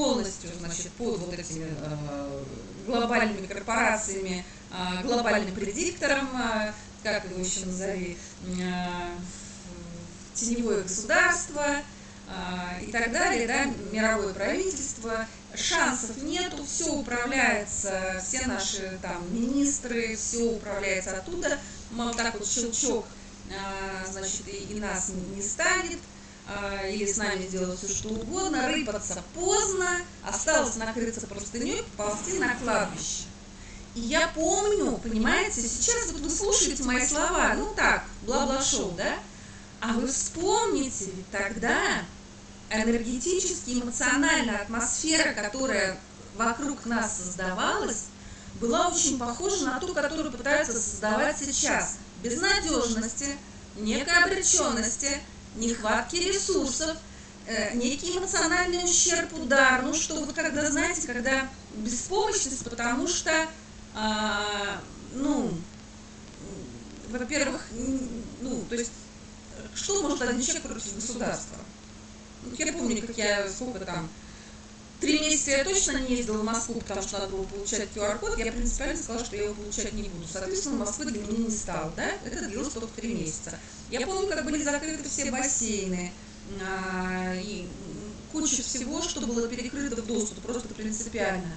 полностью, значит, под вот этими э, глобальными корпорациями, э, глобальным предиктором, э, как его еще назови, теневое государство и так далее, да, мировое правительство. Шансов нету, все управляется, все наши там министры, все управляется оттуда. Мало так вот щелчок, значит, и, нас не станет а, или с нами сделать все что угодно, рыпаться поздно, осталось накрыться простыней, ползти на кладбище. И я помню, понимаете, сейчас вот вы слушаете мои слова, ну так, бла-бла-шоу, да? А вы вспомните, ведь тогда энергетически, эмоциональная атмосфера, которая вокруг нас создавалась, была очень похожа на ту, которую пытаются создавать сейчас. Безнадежности, некой обреченности, нехватки ресурсов, э, некий эмоциональный ущерб, удар, ну что вот когда, знаете, когда беспомощность, потому что, а, ну, во-первых, ну, то есть, что может один человек против государства? Я помню, как я, сколько там, Три месяца я точно не ездила в Москву, потому что надо было получать QR-код. Я принципиально сказала, что я его получать не буду. Соответственно, Москвы для меня не стало. Да? Это длилось только три месяца. Я помню, как были закрыты все бассейны а, и куча всего, что было перекрыто в доступ, просто принципиально.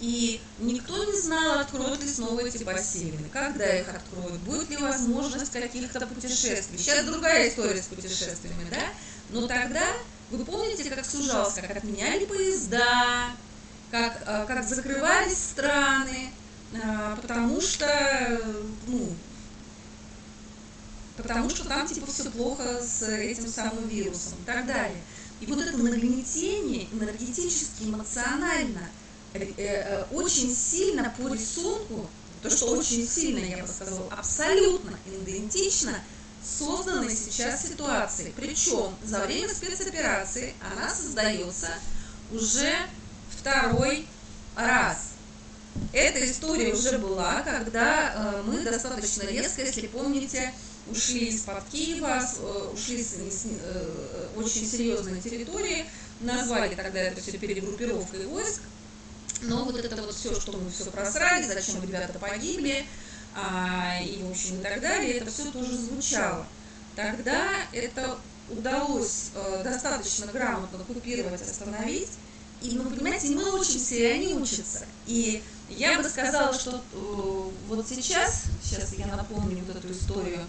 И никто не знал, откроют ли снова эти бассейны, когда их откроют, будет ли возможность каких-то путешествий. Сейчас другая история с путешествиями, да? Но тогда вы помните, как сужался, как отменяли поезда, как, э, как закрывались страны, э, потому что, ну, потому что там типа все плохо с этим самым вирусом и так далее. И вот это нагнетение энергетически, эмоционально, э, очень сильно по рисунку, то, что очень сильно, я бы сказала, абсолютно идентично – созданной сейчас ситуации. Причем за время спецоперации она создается уже второй раз. Эта история уже была, когда э, мы достаточно резко, если помните, ушли из-под Киева, э, ушли с, с э, очень серьезной территории, назвали тогда это все перегруппировкой войск, но вот это вот все, что мы все просрали, зачем ребята погибли, а, и, в общем, и так далее, это все тоже звучало. Тогда это удалось э, достаточно грамотно купировать, остановить, и, ну, понимаете, мы учимся, и они учатся. И я бы сказала, что э, вот сейчас, сейчас я напомню вот эту историю,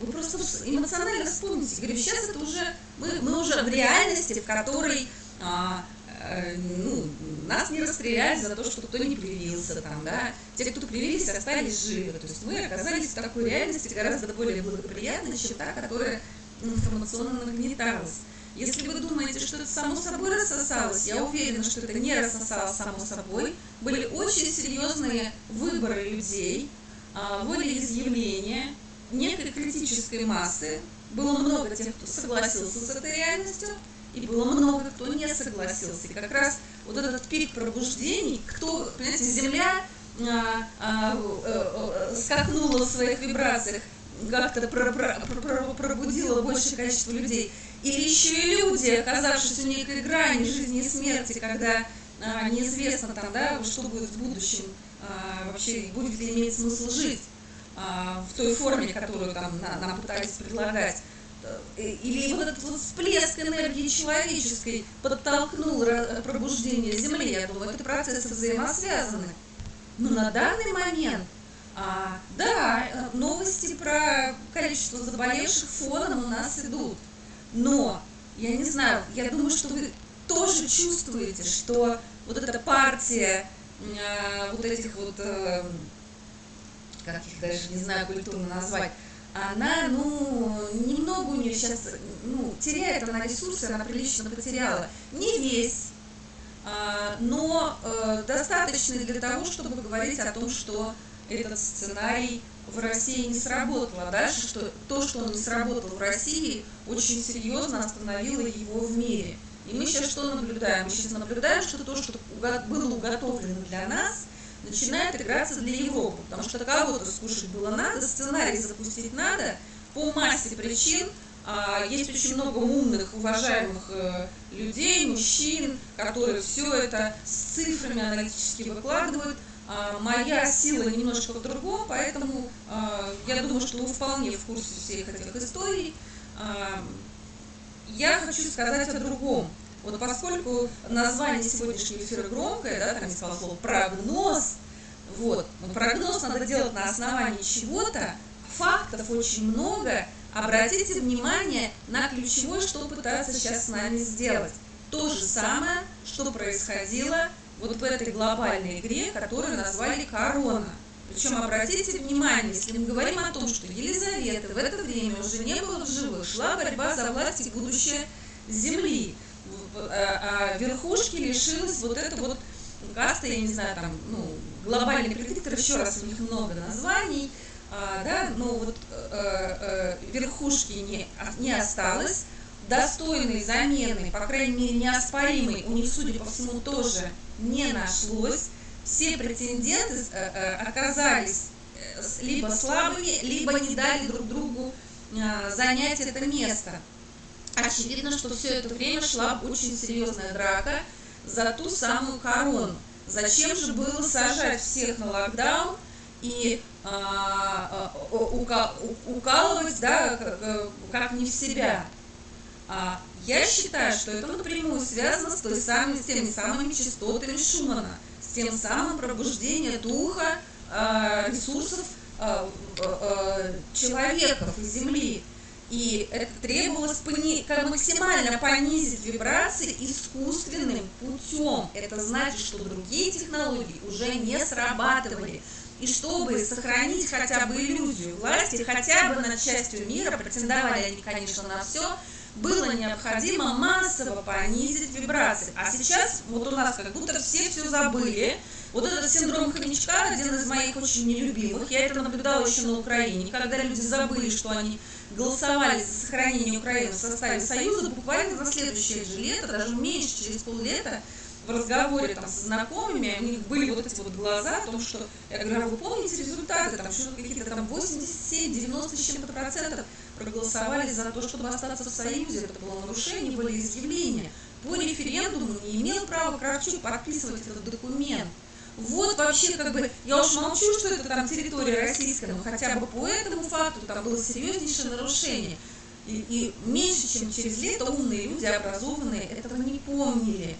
вы просто эмоционально вспомните, говорю, сейчас это уже, мы, мы уже в реальности, в которой а, Э, ну, нас не расстреляли за то, что кто не привился там, да. Те, кто привились, остались живы. То есть мы оказались в такой реальности гораздо более благоприятной, чем та, которая информационно нагнеталась. Если вы думаете, что это само собой рассосалось, я уверена, что это не рассосалось само собой. Были очень серьезные выборы людей, а, волеизъявления, некой критической массы. Было много тех, кто согласился с этой реальностью, и было много кто не согласился. И как раз вот этот пик пробуждений, кто, понимаете, Земля а, а, а, скакнула в своих вибрациях, как-то про, про, про, пробудила большее количество людей. Или еще и люди, оказавшись в некой грани жизни и смерти, когда а, неизвестно там, да, что будет в будущем, а, вообще будет ли иметь смысл жить а, в той форме, которую там на, нам пытались предлагать. Э, или вот этот вот всплеск энергии человеческой подтолкнул пробуждение Земли, я думаю, это процессы взаимосвязаны. Но на данный момент, а, да, э, новости про количество заболевших фоном у нас идут. Но, я не знаю, я думаю, что вы тоже чувствуете, что вот эта партия а, вот этих вот, а, как их даже не знаю культурно назвать, она, ну, немного у нее сейчас, ну, теряет она ресурсы, она прилично потеряла. Не весь, а, но э, достаточно для того, чтобы говорить о том, что этот сценарий в России не сработал, а дальше, что то, что он не сработал в России, очень серьезно остановило его в мире. И мы сейчас что наблюдаем? Мы сейчас наблюдаем, что то, что было уготовлено для нас, начинает играться для Европы, потому что кого-то скушать было надо, сценарий запустить надо, по массе причин А, есть очень много умных, уважаемых э, людей, мужчин, которые все это с цифрами аналитически выкладывают. А, моя сила немножко в другом, поэтому а, я думаю, что вы вполне в курсе всех этих историй. Я хочу сказать о другом. Вот поскольку название сегодняшнего эфира громкое, да, там есть слово прогноз, вот, но прогноз надо делать на основании чего-то, фактов очень много, обратите внимание на ключевое, что пытаются сейчас с нами сделать. То же самое, что происходило вот в этой глобальной игре, которую назвали «Корона». Причем обратите внимание, если мы говорим о том, что Елизавета в это время уже не было в живых, шла борьба за власть и будущее Земли, а, а верхушки лишилась вот это вот каста, я не знаю, там, ну, глобальный предиктор, еще раз у них много названий, а, да, но вот э, э, верхушки не, не осталось, достойной замены, по крайней мере неоспоримой, у них, судя по всему, тоже не нашлось. Все претенденты э, э, оказались э, либо слабыми, либо не дали друг другу занять это место. Очевидно, что все это время шла очень серьезная драка за ту самую корону. Зачем же было сажать всех на локдаун и а, а, укалывать, да, как, как не в себя? А, я считаю, что это напрямую связано с, той самой, с теми самыми частотами Шумана, с тем самым пробуждением духа, а, ресурсов а, человеков и Земли. И это требовалось пони, максимально понизить вибрации искусственным путем. Это значит, что другие технологии уже не срабатывали. И чтобы сохранить хотя бы иллюзию власти, хотя бы над частью мира, претендовали они, конечно, на все, было необходимо массово понизить вибрации. А сейчас вот у нас как будто все все забыли. Вот этот синдром хомячка, один из моих очень нелюбимых, я это наблюдала еще на Украине, когда люди забыли, что они голосовали за сохранение Украины в составе Союза, буквально на следующее же лето, даже меньше, через поллета, в разговоре там со знакомыми, у них были вот эти вот глаза о том, что, я говорю, а вы помните результаты, там что-то какие-то там 87, 90 с чем-то процентов проголосовали за то, чтобы остаться в Союзе, это было нарушение волеизъявления. По референдуму не имел права Кравчук подписывать этот документ. Вот вообще как бы, я уж молчу, что это там территория российская, но хотя бы по этому факту там было серьезнейшее нарушение. И, и меньше чем через лето умные люди, образованные, этого не помнили.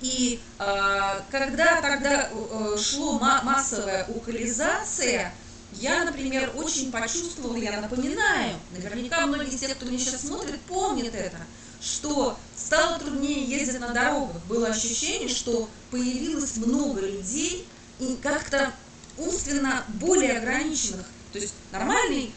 И э, когда тогда э, шло массовая укализация, я, например, очень почувствовала, я напоминаю, наверняка многие из тех, кто меня сейчас смотрит, помнят это, что стало труднее ездить на дорогах. Было ощущение, что появилось много людей и как-то умственно более ограниченных. То есть нормальный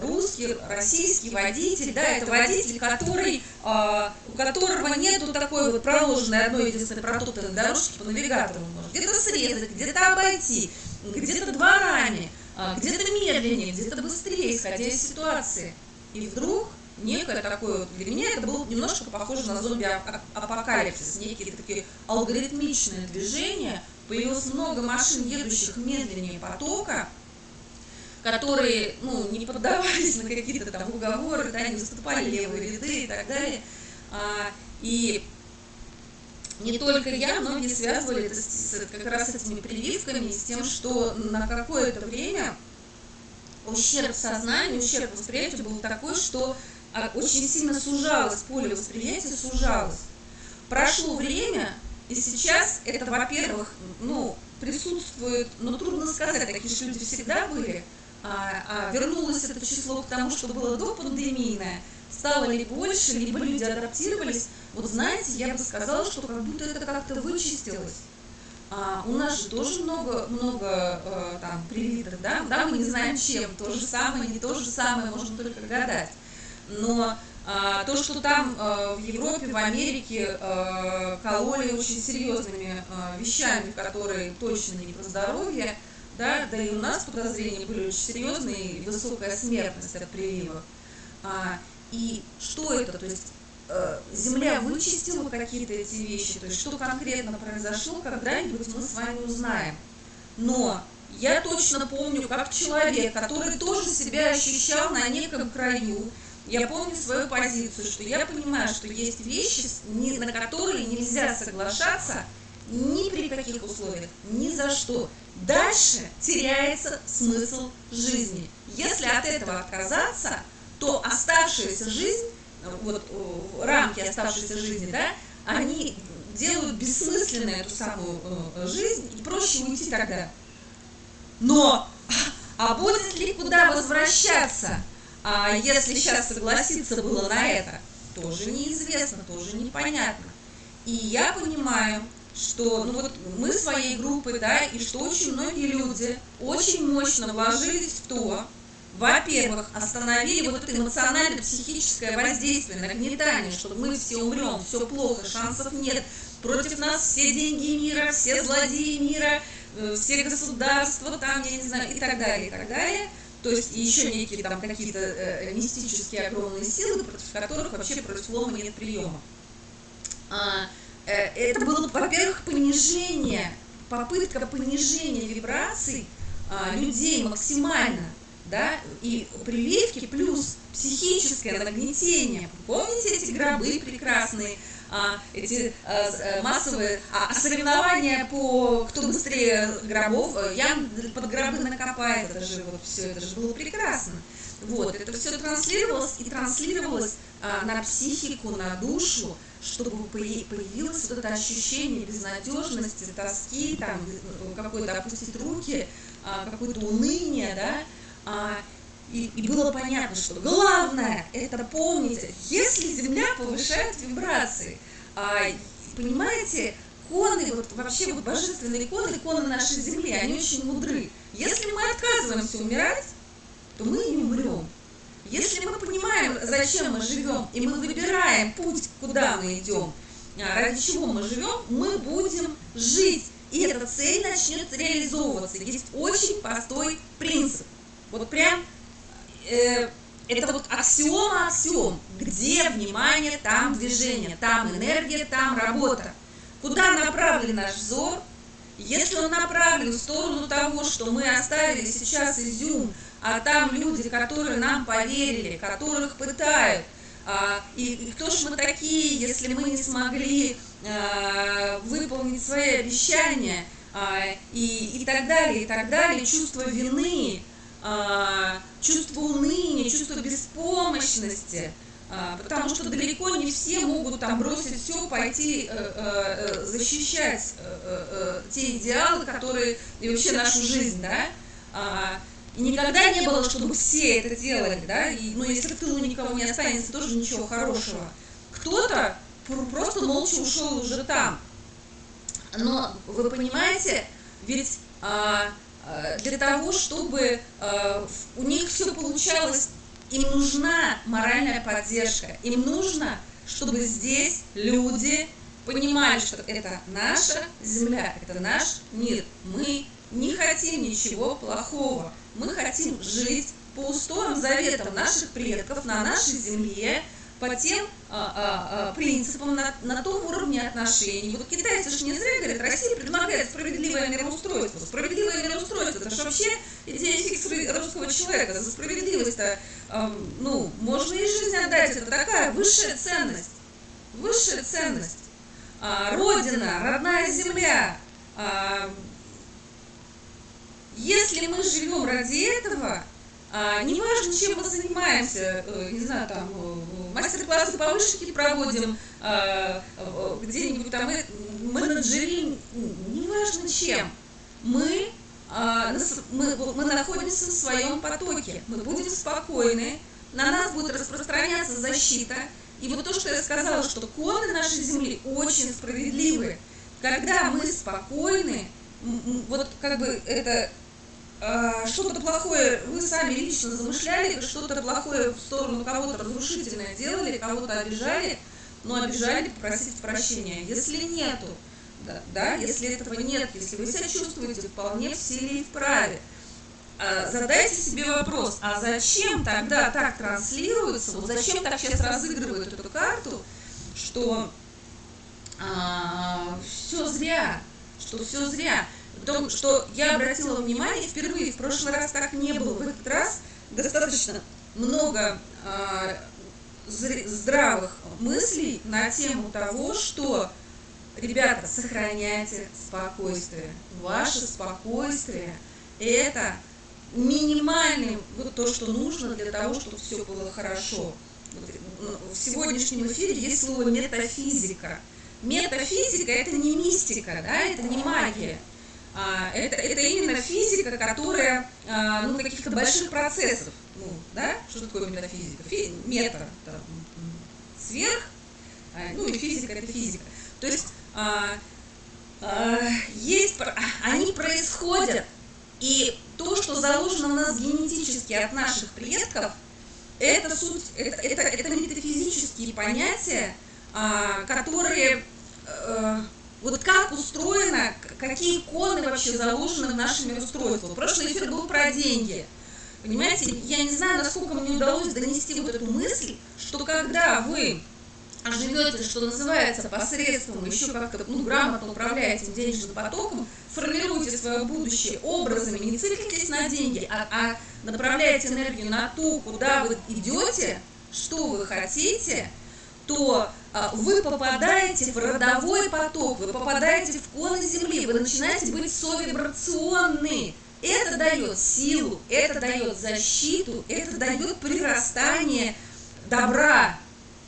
русский, российский водитель, да, это водитель, который, э, у которого нету такой вот проложенной одной единственной протоптанной дорожки по навигатору. Где-то срезать, где-то обойти, где-то дворами, э, где-то медленнее, где-то быстрее, исходя из ситуации. И вдруг некое такое, для меня это было немножко похоже на зомби-апокалипсис, некие такие алгоритмичные движения, появилось много машин, едущих медленнее потока, которые ну, не поддавались на какие-то там уговоры, да, не выступали левые ряды и так далее. А, и не только я, многие связывали это с, с, как раз с этими прививками, с тем, что на какое-то время ущерб сознанию, ущерб восприятию был такой, что а, очень сильно сужалось, поле восприятия сужалось. Прошло время, и сейчас это, во-первых, ну, присутствует, ну, трудно сказать, такие же люди всегда были, а, а вернулось это число к тому, что было до пандемийное, стало ли больше, либо люди адаптировались, вот знаете, я бы сказала, что как будто это как-то вычистилось. А, у нас же тоже много, много э, там привитых, да, да, мы не знаем чем, то же самое, не то же самое, можно только гадать. Но а, то, что там а, в Европе, в Америке а, кололи очень серьезными а, вещами, которые точно не про здоровье, да, да и у нас подозрения были очень серьезные, и высокая смертность от прививок. А, и что это? То есть э, Земля вычистила какие-то эти вещи, то есть что конкретно произошло, когда-нибудь мы с вами узнаем. Но я точно помню, как человек, который тоже себя ощущал на неком краю, я помню свою позицию, что я понимаю, что есть вещи, на которые нельзя соглашаться ни при каких условиях, ни за что. Дальше теряется смысл жизни. Если от этого отказаться, то оставшаяся жизнь, вот рамки оставшейся жизни, да, они делают бессмысленной эту самую э, жизнь, и проще уйти тогда. Но, а будет ли куда возвращаться, а если сейчас согласиться было на это, тоже неизвестно, тоже непонятно. И я понимаю, что ну вот мы своей группой, да, и что очень многие люди очень мощно вложились в то, во-первых, остановили вот это эмоционально-психическое воздействие, нагнетание, что мы все умрем, все плохо, шансов нет, против нас все деньги мира, все злодеи мира, э, все государства, там, я не знаю, и так далее, и так далее. То есть еще некие там какие-то э, мистические огромные силы, против которых вообще против лома нет приема. А, это было, во-первых, понижение, попытка понижения вибраций а, людей максимально да, и прививки плюс психическое нагнетение. Помните эти гробы прекрасные, а, эти а, э, массовые а, соревнования по кто быстрее гробов, э, я под гробы накопает, это же вот все, это же было прекрасно. Вот, это все транслировалось и транслировалось а, на психику, на душу, чтобы появилось вот это ощущение безнадежности, тоски, там, э, какой-то опустить руки, а, какое-то уныние, да, а, и, и было понятно, что главное это помнить, если Земля повышает вибрации, а, понимаете, коны, вот вообще вот божественные коны, коны нашей Земли, они очень мудры. Если мы отказываемся умирать, то мы не умрем. Если мы понимаем, зачем мы живем, и мы выбираем путь, куда мы идем, а, ради чего мы живем, мы будем жить. И эта цель начнет реализовываться. Есть очень простой принцип. Вот прям э, это вот аксиома аксиом. Где внимание, там движение, там энергия, там работа. Куда направлен наш взор? Если он направлен в сторону того, что мы оставили сейчас изюм, а там люди, которые нам поверили, которых пытают, а, и, кто же мы такие, если мы не смогли а, выполнить свои обещания, а, и, и так далее, и так далее, чувство вины, а, чувство уныния, чувство беспомощности, потому что далеко не все могут там бросить все, пойти э, э, защищать э, те идеалы, которые и вообще нашу жизнь, да. А, и никогда не было, чтобы все это делали, да, и, ну, если в тылу никого не останется, тоже ничего хорошего. Кто-то просто молча ушел уже там. Но вы понимаете, ведь а, Э, для того, чтобы э, у них все получалось, им нужна моральная поддержка, им нужно, чтобы здесь люди понимали, что это наша земля, это наш мир. Мы не хотим ничего плохого, мы хотим жить по устоям, заветам наших предков на нашей земле, по тем а, а, а, принципам, на, на том уровне отношений. Вот китайцы же не зря говорят, Россия предлагает справедливое мироустройство. Справедливое мироустройство, это же вообще идея фикс русского человека. За справедливость-то, э, ну, можно и жизнь отдать, это такая высшая ценность. Высшая ценность. А, родина, родная земля. А, если мы живем ради этого, а, неважно, чем мы занимаемся, э, не знаю, там, э, мастер-классы по вышивке проводим, а, э, где-нибудь там менеджерим, неважно чем, мы, а, мы, мы находимся в своем потоке, мы будем спокойны, на нас будет распространяться защита. И вот то, что я сказала, что коны нашей Земли очень справедливы. Когда мы спокойны, вот как бы это что-то плохое вы сами лично замышляли, что-то плохое в сторону кого-то разрушительное делали, кого-то обижали, но обижали, попросить прощения. Если нету, да, да, если этого нет, если вы себя чувствуете вполне в силе и в праве, а, задайте себе вопрос, а зачем тогда так транслируется, вот зачем так сейчас разыгрывают эту карту, что а, все зря, что все зря том, что я обратила внимание впервые, в прошлый раз так не было, в этот раз достаточно много э, здравых мыслей на тему того, что, ребята, сохраняйте спокойствие. Ваше спокойствие – это минимальный вот то, что нужно для того, чтобы все было хорошо. В сегодняшнем эфире есть слово метафизика. Метафизика – это не мистика, да, это не магия. А, это, это именно физика, которая, а, ну, каких-то больших процессов, ну, да, что такое метафизика? Фи, мета, там, сверх, а, ну, и физика – это физика. То есть есть, они происходят, и то, что заложено в нас генетически от наших предков, это суть, это, это, это метафизические понятия, которые а, вот как устроено, какие иконы вообще заложены в нашем мироустройстве. Прошлый эфир был про деньги. Понимаете, я не знаю, насколько мне удалось донести вот эту мысль, что когда вы живете, что называется, посредством, еще как-то ну, грамотно управляете денежным потоком, формируете свое будущее образами, не циклитесь на деньги, а, а направляете энергию на то, куда вы идете, что вы хотите, то а, вы попадаете в родовой поток, вы попадаете в коны Земли, вы начинаете быть совибрационны. Это дает силу, это дает защиту, это дает прирастание добра,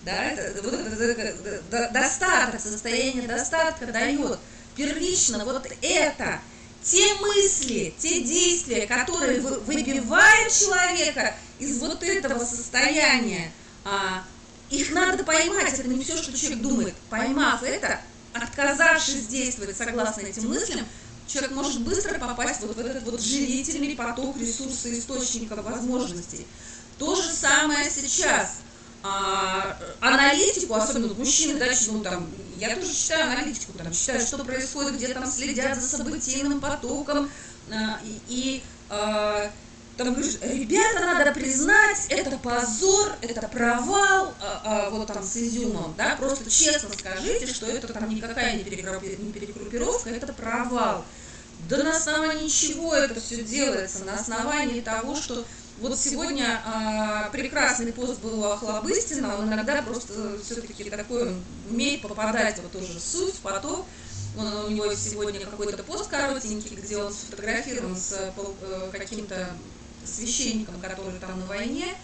да, это, вот достаток, состояние достатка дает. Первично вот это, те мысли, те действия, которые выбивают человека из вот этого состояния, а, их надо поймать, это не все, что человек думает. Поймав это, отказавшись действовать согласно этим мыслям, человек может быстро попасть вот в этот вот живительный поток ресурсов, источников, возможностей. То же самое сейчас – а, аналитику, особенно мужчины, да, ну, там, я тоже читаю аналитику, там, читаю, что происходит, где там следят за событийным потоком, а, и, и а, там говоришь, ребята, надо признать, это позор, это провал, а, а, вот там с изюмом, да, просто честно скажите, что это там никакая не перегруппировка, это провал. Да на основании чего это все делается? На основании того, что вот сегодня а, прекрасный пост был у Охлобыстина, он иногда просто все-таки такой, умеет попадать вот тоже суть, в поток. Он, у него сегодня какой-то пост коротенький, где он сфотографирован с э, каким-то священником, который там на войне,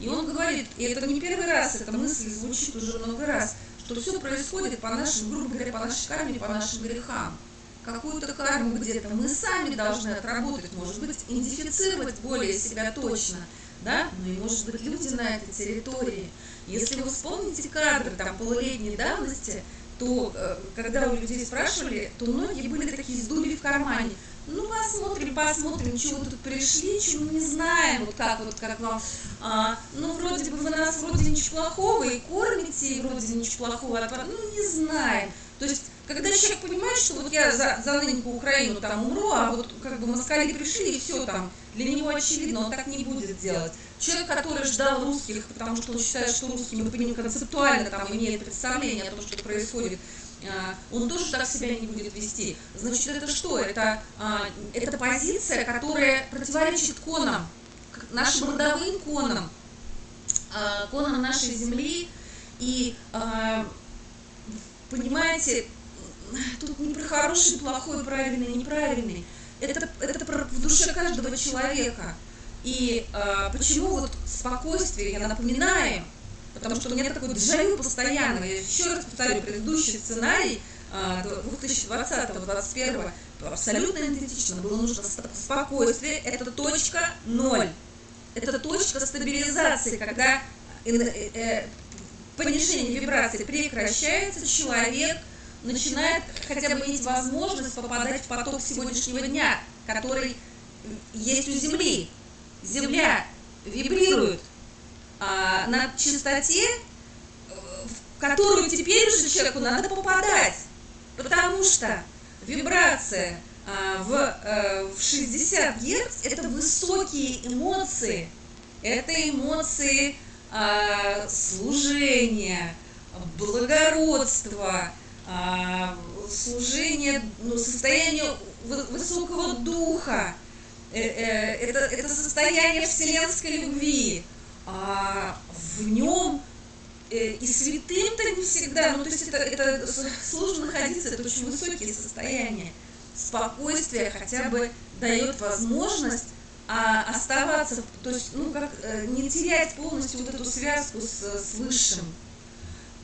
и он говорит, и это не первый раз, эта мысль звучит уже много раз, что все происходит по нашим, грубо говоря, по нашей карме, по нашим грехам какую-то карму где-то мы сами должны отработать, может быть, идентифицировать более себя точно, да, ну и может быть люди на этой территории. Если вы вспомните кадры там полулетней давности, то э, когда у людей спрашивали, то многие были такие с дулей в кармане. Ну, посмотрим, посмотрим, чего тут пришли, чего не знаем, вот как вот как вам. А, ну, вроде бы вы нас вроде ничего плохого и кормите, и вроде ничего плохого, ну, не знаем. То есть когда человек понимает, что вот я за, за нынешнюю Украину там умру, а вот как бы москали пришли и все там, для него очевидно, он так не будет делать. Человек, который ждал русских, потому что он считает, что русские, мы понимаем, концептуально там имеет представление о том, что происходит, а, он тоже так себя не будет вести. Значит, это что? Это, а, это позиция, которая противоречит конам, нашим родовым конам, а, конам нашей земли. И понимаете, тут не про хороший, плохой, правильный, неправильный. Это, это в душе каждого человека. И э, почему вот спокойствие, я напоминаю, потому что у меня такой дежавю постоянно, я еще раз повторю, предыдущий сценарий э, 2020-2021 абсолютно идентично, было нужно спокойствие, это точка ноль, это точка стабилизации, когда э, э, понижение вибрации прекращается, человек начинает хотя бы иметь возможность попадать в поток сегодняшнего дня, который есть у Земли. Земля вибрирует а, на частоте, в которую теперь уже человеку надо попадать, потому что вибрация а, в, а, в 60 Гц – это высокие эмоции, это эмоции а, служения, благородства, а, служение, ну, состояние высокого духа, э, э, это, это состояние вселенской любви. А в нем э, и святым-то не всегда, ну то есть это, это сложно находиться, это очень высокие состояния. Спокойствие хотя бы дает возможность а, оставаться, то есть, ну, как, э, не терять полностью вот эту связку с, с высшим.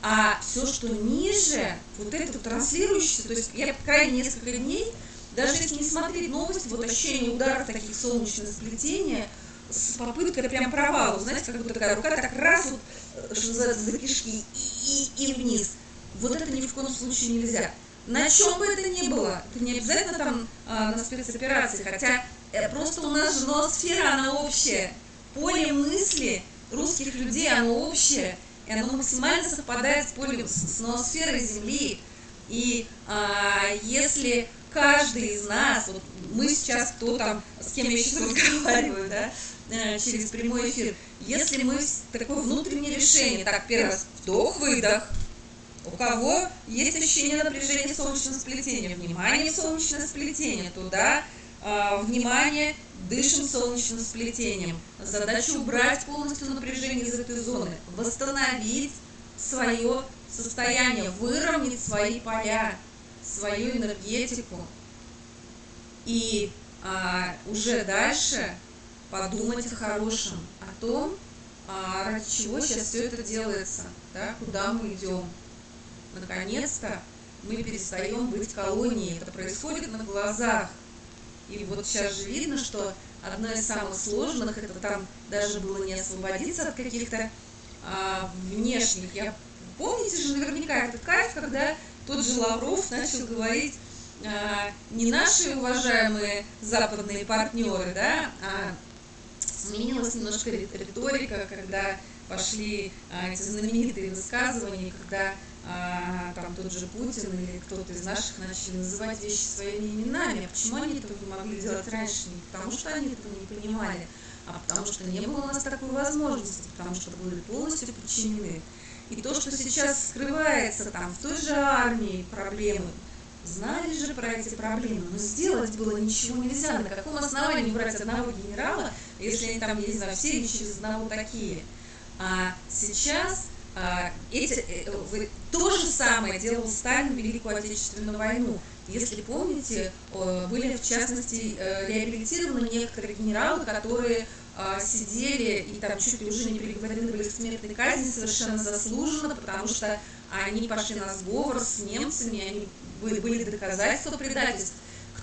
А все, что ниже, вот это транслирующееся, то есть я крайне несколько дней, даже если не смотреть новости, вот ощущение ударов таких солнечных сплетения, с попыткой прям провала, знаете, как будто такая рука так раз вот, э, что называется, за кишки и, и, и вниз. Вот это ни в коем случае нельзя. На чем бы это ни было, это не обязательно там а, на спецоперации, хотя э, просто у нас же ноосфера, она общая. Поле мысли русских людей, оно общее, и оно максимально совпадает с полем, с ноосферой Земли. И а, если каждый из нас, вот мы сейчас, кто там, с кем я сейчас разговариваю, да, через прямой эфир, если мы такое внутреннее решение, так, первый раз, вдох-выдох, у кого есть ощущение напряжения солнечного сплетения, внимание солнечное сплетение, туда э, внимание, дышим солнечным сплетением. Задача убрать полностью напряжение из этой зоны, восстановить свое состояние, выровнять свои поля, свою энергетику. И а, уже дальше подумать о хорошем, о том, а, ради чего сейчас все это делается, да, куда мы идем наконец-то мы перестаем быть колонией. Это происходит на глазах. И вот сейчас же видно, что одно из самых сложных, это там даже было не освободиться от каких-то а, внешних. Я, помните же наверняка этот кайф, когда тот же Лавров начал говорить, а, не наши уважаемые западные партнеры, да, а сменилась немножко риторика, когда пошли а, эти знаменитые высказывания, когда а, там тот же Путин или кто-то из наших начали называть вещи своими именами. А почему они этого могли делать раньше? Не потому что они этого не понимали, а потому что не было у нас такой возможности, потому что были полностью подчинены. И то, что сейчас скрывается там в той же армии проблемы, знали же про эти проблемы, но сделать было ничего нельзя. На каком основании брать одного генерала, если они там, я не знаю, все через одного такие? А сейчас а, эти, э, то же самое делал Сталин в Великую Отечественную войну. Если помните, были в частности э, реабилитированы некоторые генералы, которые а, сидели и там чуть ли уже не приговорены были к смертной казни совершенно заслуженно, потому что они пошли на сговор с немцами, они были, были доказательства предательств.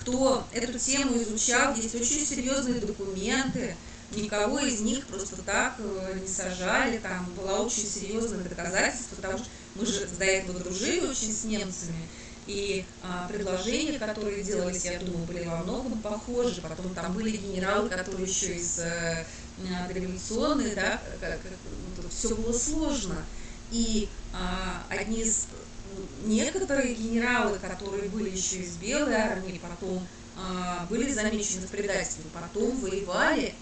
Кто эту тему изучал, есть очень серьезные документы, никого из них просто так э, не сажали, там была очень серьезное доказательство, потому что мы же до этого дружили очень с немцами, и а, предложения, которые делались, я думаю, были во многом похожи. Потом там были генералы, которые еще из э, революционной, да, как, как, все было сложно. И а, одни из некоторые генералы, которые были еще из белой армии, потом а, были замечены в предательстве, потом воевали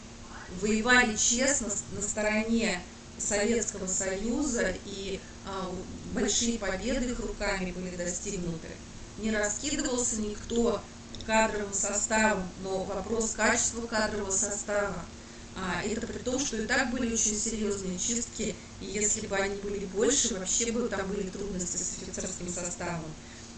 воевали честно на стороне Советского Союза, и а, большие победы их руками были достигнуты. Не раскидывался никто кадровым составом, но вопрос качества кадрового состава. А, это при том, что и так были очень серьезные чистки, и если бы они были больше, вообще бы там были трудности с офицерским составом.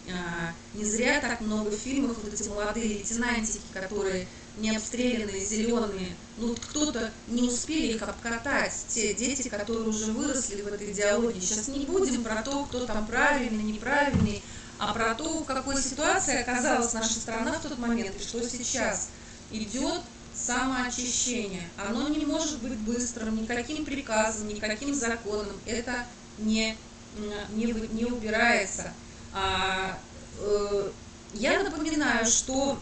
А, не зря так много фильмов, вот эти молодые лейтенантики, которые не обстрелянные, зеленые, ну кто-то не успели их обкатать, те дети, которые уже выросли в этой идеологии. Сейчас не будем про то, кто там правильный, неправильный, а про то, в какой ситуации оказалась наша страна в тот момент и что сейчас идет самоочищение. Оно не может быть быстрым, никаким приказом, никаким законом. Это не, не, не убирается. А, э, я напоминаю, что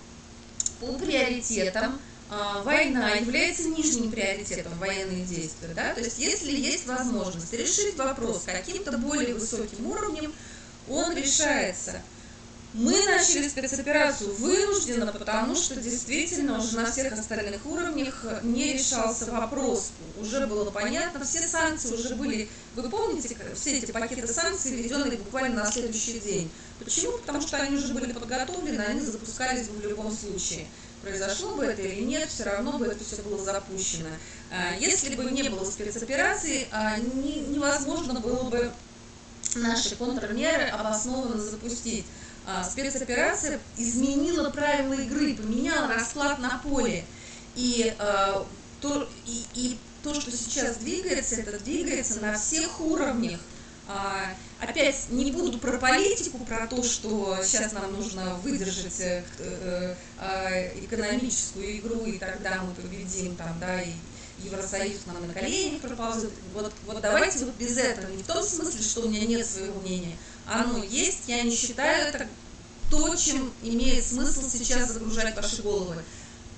по приоритетам а, война является нижним приоритетом военных действий. Да? То есть если есть возможность решить вопрос каким-то более высоким уровнем, он решается. Мы начали спецоперацию вынужденно, потому что действительно уже на всех остальных уровнях не решался вопрос. Уже было понятно, все санкции уже были, вы помните, все эти пакеты санкций, введенные буквально на следующий день. Почему? Потому что они уже были подготовлены, они запускались бы в любом случае. произошло бы это или нет, все равно бы это все было запущено. А, если бы не было спецоперации, а, невозможно было бы наши контрмеры обоснованно запустить. А, спецоперация изменила правила игры, поменяла расклад на поле. И, то, и, и то, что сейчас двигается, это двигается на всех уровнях. Опять не буду про политику, про то, что сейчас нам нужно выдержать э, э, экономическую игру, и тогда мы победим, там, да, и Евросоюз нам на коленях проползет. Вот, вот давайте вот без этого, не в том смысле, что у меня нет своего мнения. Оно есть, я не считаю это то, чем имеет смысл сейчас загружать ваши головы.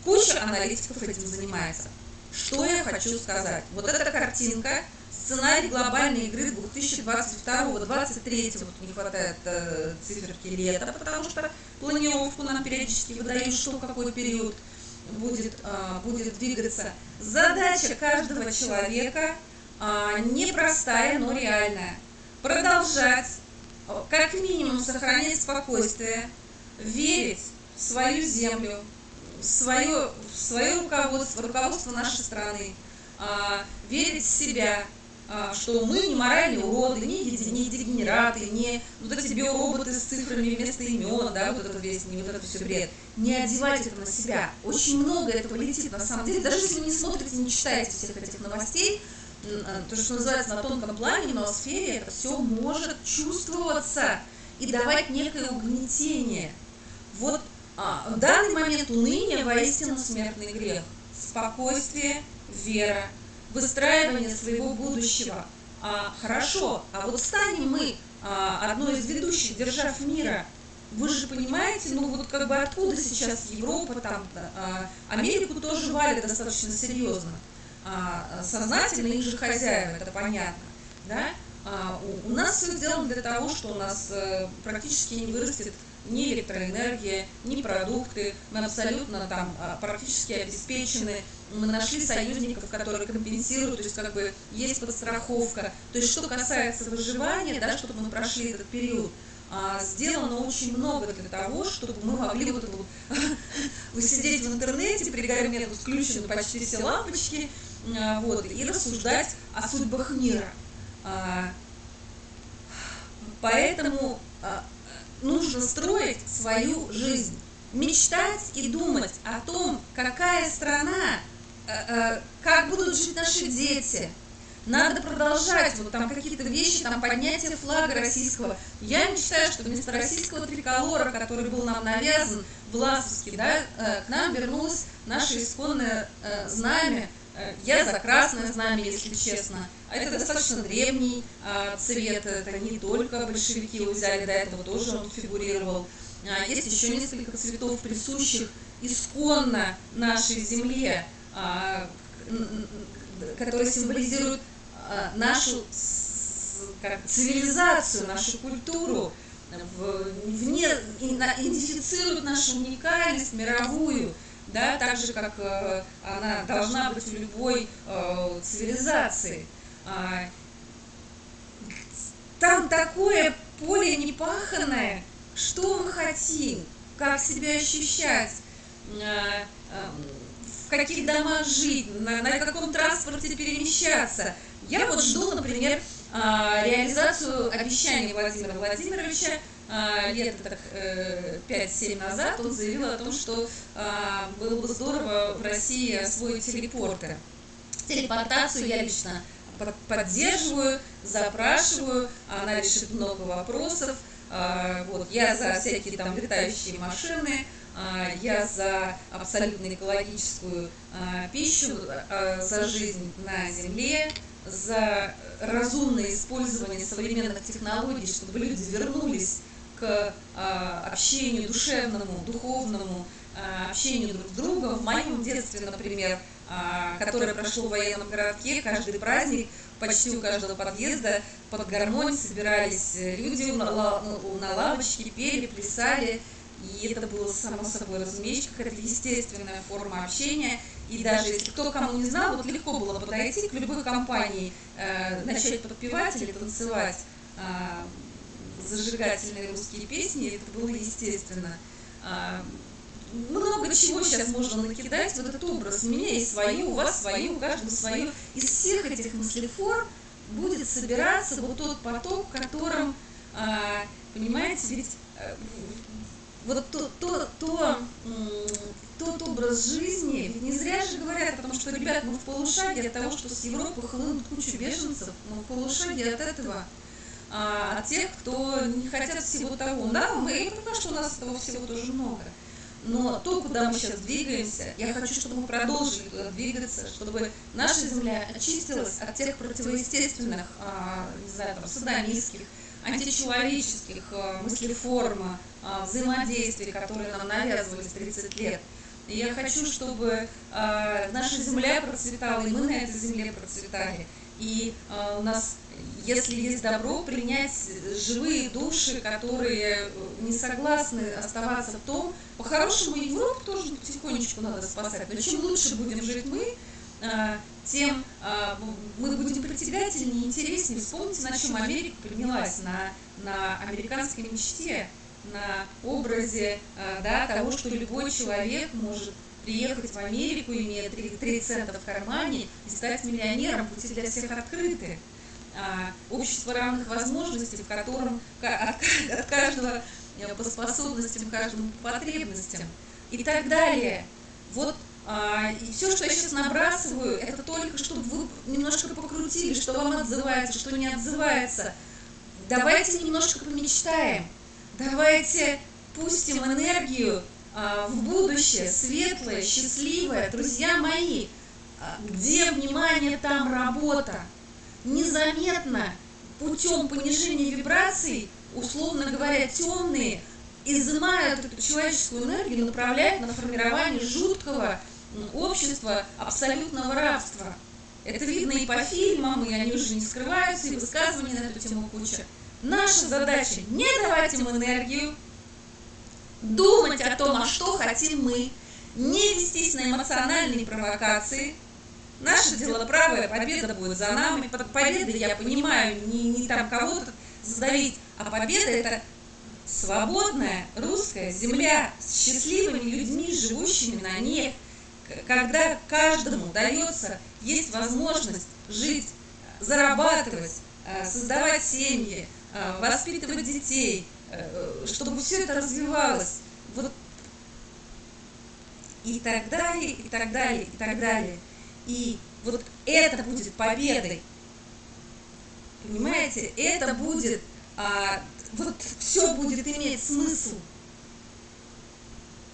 Куча аналитиков этим занимается. Что я хочу сказать? Вот эта картинка – сценарий глобальной игры 2022-2023, вот не хватает э, циферки лета, потому что планировку нам периодически выдают, что какой период будет, э, будет двигаться. Задача каждого человека э, непростая, но реальная. Продолжать, как минимум, сохранять спокойствие, верить в свою землю, в свое, в свое руководство, руководство нашей страны, э, верить в себя, а, что мы не моральные уроды, не, не дегенераты, не вот эти биороботы с цифрами вместо имен, да, вот это весь, не вот это все бред. Не одевайте это на себя. Очень много этого летит на самом деле. Даже если вы не смотрите, не читаете всех этих новостей, а, то, что называется на тонком плане, но в сфере это все может чувствоваться и давать некое угнетение. Вот а, в данный момент уныние воистину смертный грех. Спокойствие, вера, выстраивания своего будущего. А, хорошо, а вот станем мы а, одной из ведущих держав мира, вы же понимаете, ну вот как бы откуда сейчас Европа, там, а, Америку тоже валят достаточно серьезно. А, сознательно их же хозяева, это понятно. Да? А, у, у нас все сделано для того, что у нас а, практически не вырастет ни электроэнергия, ни продукты. Мы абсолютно там а, практически обеспечены. Мы нашли союзников, которые компенсируют, то есть как бы есть подстраховка. То есть что касается выживания, да, чтобы мы прошли этот период, а, сделано очень много для того, чтобы мы могли вот вот, вы сидеть в интернете, при гарме включены почти все лампочки, вот, и рассуждать о судьбах мира. Поэтому нужно строить свою жизнь, мечтать и думать о том, какая страна, э, э, как будут жить наши дети. Надо продолжать вот там какие-то вещи, там поднятие флага российского. Я мечтаю, что вместо российского триколора, который был нам навязан, власовский, да, э, к нам вернулось наше исконное знамя, я за красное знамя, если честно. А это достаточно древний а, цвет, это не только большевики его взяли, до этого тоже он фигурировал. А, есть еще несколько цветов, присущих исконно нашей земле, которые символизируют нашу как, цивилизацию, нашу культуру, вне, идентифицируют нашу уникальность мировую да, так же, как э, она должна быть в любой э, цивилизации. А, там такое поле непаханное, что мы хотим, как себя ощущать, э, в каких домах жить, на, на каком транспорте перемещаться. Я вот жду, например, реализацию обещаний Владимира Владимировича а, лет так 5-7 э, назад он заявил о том, что а, было бы здорово в России освоить телепорты. Телепортацию я лично поддерживаю, запрашиваю, она решит много вопросов. А, вот, я за всякие там летающие машины, я за абсолютно экологическую пищу, за жизнь на Земле, за разумное использование современных технологий, чтобы люди вернулись к а, общению душевному, духовному, а, общению друг с другом. В моем детстве, например, а, которое прошло в военном городке, каждый праздник почти у каждого подъезда под гармонь собирались люди на, на лавочке, пели, плясали. И это было, само собой разумеется, какая-то естественная форма общения. И даже если кто кому не знал, вот легко было подойти к любой компании, э, начать подпевать или танцевать зажигательные русские песни, это было естественно. А, много чего сейчас можно накидать, вот этот образ. У меня есть свое, у вас свое, у каждого свое. Из всех этих мыслеформ будет собираться вот тот поток, которым, а, понимаете, ведь э, вот то, то, то, тот образ жизни, ведь не зря же говорят о том, что, ребят, мы в полушаге от того, что с Европы хлынут кучу беженцев, мы в полушаге от этого, а, от тех, кто не хотят всего того. Да, мы, я понимаю, что у нас этого всего тоже много. Но то, куда мы сейчас двигаемся, я хочу, чтобы мы продолжили туда двигаться, чтобы наша Земля очистилась от тех противоестественных, а, не знаю, там, садомистских, античеловеческих а, мыслеформ, а, взаимодействий, которые нам навязывались 30 лет. И я хочу, чтобы наша Земля процветала, и мы на этой Земле процветали. И у нас если есть добро, принять живые души, которые не согласны оставаться в том, по-хорошему Европу тоже потихонечку надо спасать, но чем лучше будем жить мы, а, тем а, мы будем притягательнее, интереснее. Вспомните, на чем Америка поднялась, на, на американской мечте, на образе да, того, что любой человек может приехать в Америку, имея 3, 3 цента в кармане и стать миллионером, пути для всех открыты. А, общество равных возможностей, в котором от каждого э, по способностям, каждому по потребностям и так далее. Вот а, и все, что я сейчас набрасываю, это только чтобы вы немножко покрутили, что вам отзывается, что не отзывается. Давайте немножко помечтаем, давайте пустим энергию а, в будущее, светлое, счастливое. Друзья мои, где внимание, там работа незаметно путем понижения вибраций, условно говоря, темные, изымают эту человеческую энергию, направляют на формирование жуткого общества абсолютного рабства. Это видно и по фильмам, и они уже не скрываются, и высказывания на эту тему куча. Наша задача не давать им энергию, думать о том, а что хотим мы, не вестись на эмоциональные провокации – Наше дело правое, победа будет за нами. Под победой, я понимаю, не, не там кого-то задавить, а победа это свободная русская земля с счастливыми людьми, живущими на ней, когда каждому дается, есть возможность жить, зарабатывать, э, создавать семьи, э, воспитывать детей, э, чтобы все это развивалось. Вот и так далее, и так далее, и так далее. И вот это будет победой. Понимаете, это будет, а, вот все будет иметь смысл.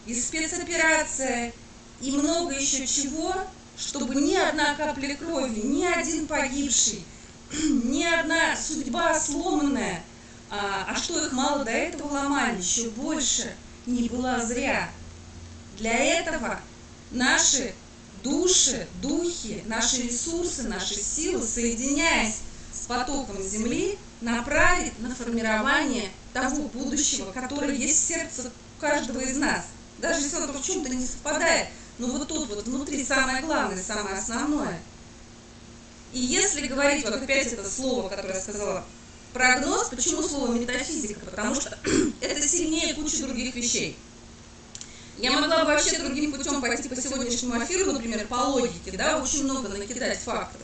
И спецоперация, и много еще чего, чтобы ни одна капля крови, ни один погибший, ни одна судьба сломанная, а, а что их мало до этого ломали, еще больше, не была зря. Для этого наши души, духи, наши ресурсы, наши силы, соединяясь с потоком Земли, направить на формирование того будущего, которое есть в сердце каждого из нас. Даже если оно в чем-то не совпадает, но вот тут вот внутри самое главное, самое основное. И если говорить, вот опять это слово, которое я сказала, прогноз, почему слово метафизика? Потому что это сильнее кучи других вещей. Я могла бы вообще другим путем пойти по сегодняшнему эфиру, например, по логике, да, очень много накидать фактов.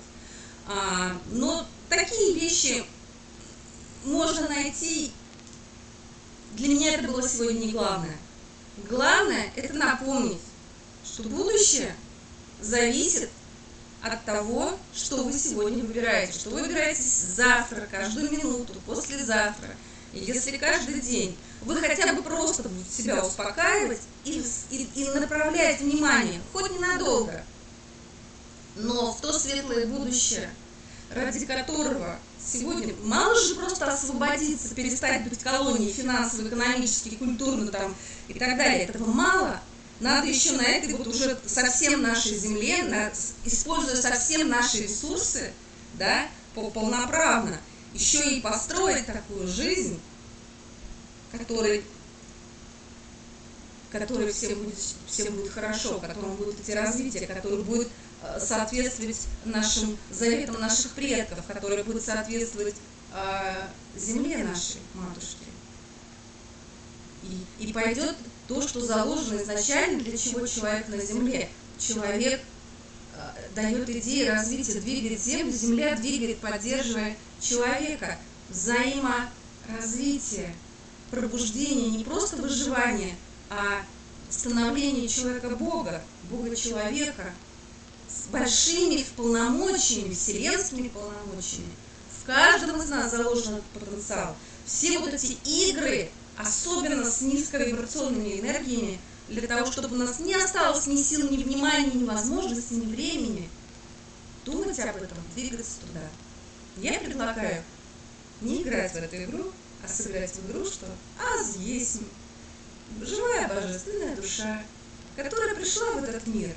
А, но такие вещи можно найти. Для меня это было сегодня не главное. Главное – это напомнить, что будущее зависит от того, что вы сегодня выбираете, что вы выбираете завтра, каждую минуту, послезавтра. И если каждый день вы хотя бы просто себя успокаивать и, и, и направлять внимание, хоть ненадолго, но в то светлое будущее, ради которого сегодня мало же просто освободиться, перестать быть колонией финансово, экономически, культурно там и так далее. Этого мало. Надо еще на этой вот уже совсем нашей земле, на, используя совсем наши ресурсы, да, полноправно, еще и построить такую жизнь, который, который всем будет, всем будет хорошо, которому будет идти развитие, который будет э, соответствовать нашим заветам наших предков, который будет соответствовать э, земле нашей, матушке. И, и пойдет то, что заложено изначально, для чего человек на Земле. Человек э, дает идеи развития, двигает Землю, Земля двигает, поддерживая человека. Взаиморазвитие, пробуждение, не просто выживание, а становление человека Бога, Бога человека с большими полномочиями, вселенскими полномочиями. В каждом из нас заложен этот потенциал. Все вот эти игры, особенно с низковибрационными энергиями, для того, чтобы у нас не осталось ни сил, ни внимания, ни возможности, ни времени думать об этом, двигаться туда. Я предлагаю не играть в эту игру, а сыграть в игру, что аз есть живая божественная душа, которая пришла в этот мир.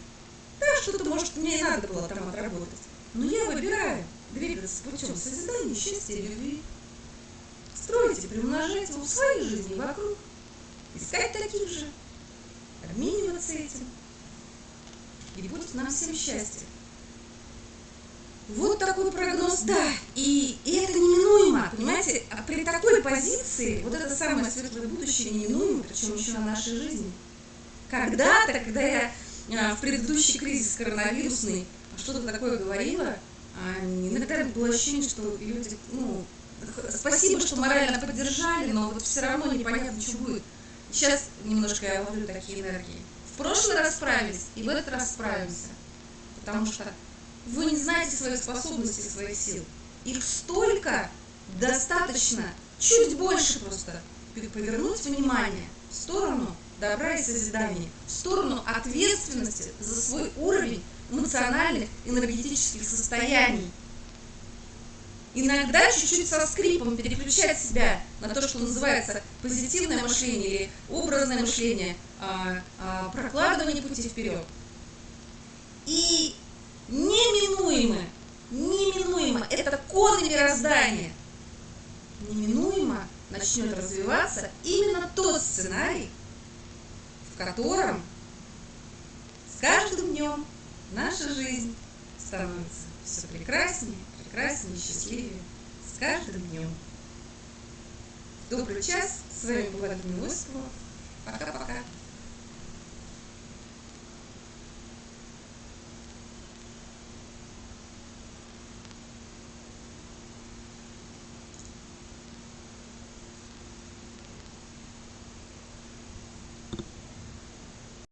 Да, что-то, может, мне и надо было там отработать. Но я выбираю двигаться путем созидания счастья любви строить и приумножать его в своей жизни вокруг, искать таких же, обмениваться этим. И будет нам всем счастье. Вот такой прогноз, да, и, и это неминуемо, понимаете, а при такой позиции, вот это самое светлое будущее неминуемо, причем еще на нашей жизни. Когда-то, когда я а, в предыдущий кризис коронавирусный что-то такое говорила, а, иногда было ощущение, что люди, ну, спасибо, что морально поддержали, но вот все равно непонятно, что будет. Сейчас немножко я ловлю такие энергии. В прошлый раз справились, и в этот раз справимся. Потому что вы не знаете своих способностей, своих сил. Их столько, достаточно, чуть больше просто повернуть внимание в сторону добра и созидания, в сторону ответственности за свой уровень эмоциональных, энергетических состояний иногда чуть-чуть со скрипом переключать себя на то, что называется позитивное мышление или образное мышление, а, а, прокладывание пути вперед. И неминуемо, неминуемо, это коны мироздания, неминуемо начнет развиваться именно тот сценарий, в котором с каждым днем наша жизнь становится все прекраснее, прекраснее, счастливее с каждым днем. Добрый час. С вами была Людмила Осипова. Пока-пока.